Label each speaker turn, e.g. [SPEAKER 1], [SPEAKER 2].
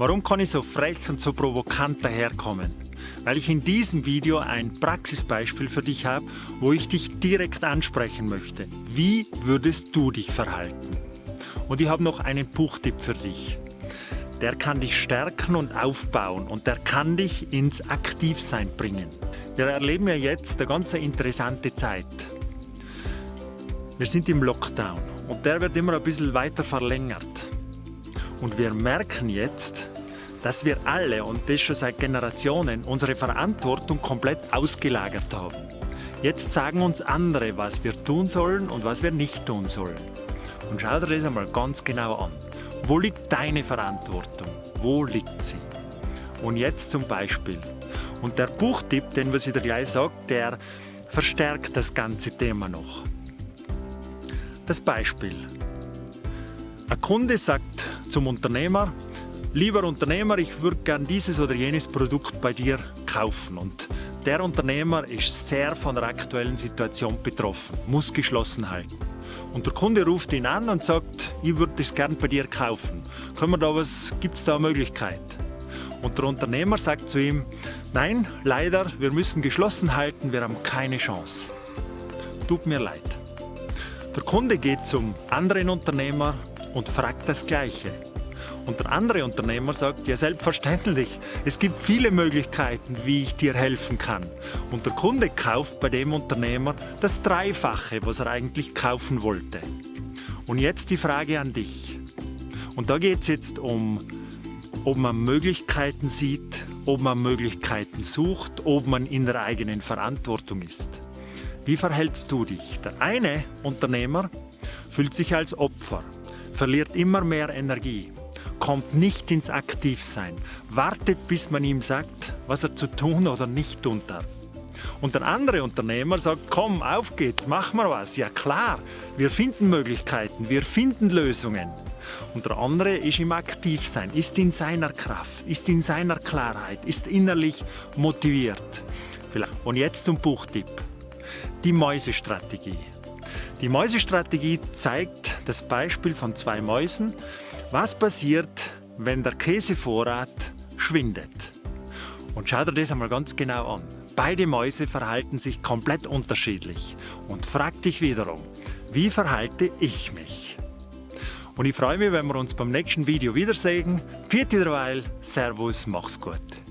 [SPEAKER 1] Warum kann ich so frech und so provokant daherkommen? Weil ich in diesem Video ein Praxisbeispiel für dich habe, wo ich dich direkt ansprechen möchte. Wie würdest du dich verhalten? Und ich habe noch einen Buchtipp für dich. Der kann dich stärken und aufbauen und der kann dich ins Aktivsein bringen. Wir erleben ja jetzt eine ganz interessante Zeit. Wir sind im Lockdown und der wird immer ein bisschen weiter verlängert. Und wir merken jetzt, dass wir alle, und das schon seit Generationen, unsere Verantwortung komplett ausgelagert haben. Jetzt sagen uns andere, was wir tun sollen und was wir nicht tun sollen. Und schau dir das einmal ganz genau an. Wo liegt deine Verantwortung? Wo liegt sie? Und jetzt zum Beispiel. Und der Buchtipp, den was ich dir gleich sage, der verstärkt das ganze Thema noch. Das Beispiel. Ein Kunde sagt zum Unternehmer, lieber Unternehmer, ich würde gern dieses oder jenes Produkt bei dir kaufen. Und der Unternehmer ist sehr von der aktuellen Situation betroffen, muss geschlossen halten. Und der Kunde ruft ihn an und sagt, ich würde das gern bei dir kaufen. Können wir da was, gibt es da eine Möglichkeit? Und der Unternehmer sagt zu ihm, nein, leider, wir müssen geschlossen halten, wir haben keine Chance. Tut mir leid. Der Kunde geht zum anderen Unternehmer und fragt das Gleiche. Und der andere Unternehmer sagt, ja selbstverständlich, es gibt viele Möglichkeiten, wie ich dir helfen kann. Und der Kunde kauft bei dem Unternehmer das Dreifache, was er eigentlich kaufen wollte. Und jetzt die Frage an dich. Und da geht es jetzt um, ob man Möglichkeiten sieht, ob man Möglichkeiten sucht, ob man in der eigenen Verantwortung ist. Wie verhältst du dich? Der eine Unternehmer fühlt sich als Opfer verliert immer mehr Energie, kommt nicht ins Aktivsein, wartet bis man ihm sagt, was er zu tun oder nicht tun darf. Und der andere Unternehmer sagt, komm, auf geht's, mach mal was. Ja klar, wir finden Möglichkeiten, wir finden Lösungen. Und der andere ist im Aktivsein, ist in seiner Kraft, ist in seiner Klarheit, ist innerlich motiviert. Und jetzt zum Buchtipp. Die Mäusestrategie. Die Mäusestrategie zeigt das Beispiel von zwei Mäusen. Was passiert, wenn der Käsevorrat schwindet? Und schau dir das einmal ganz genau an. Beide Mäuse verhalten sich komplett unterschiedlich. Und frag dich wiederum, wie verhalte ich mich? Und ich freue mich, wenn wir uns beim nächsten Video wiedersehen. Vierte derweil, Servus, mach's gut.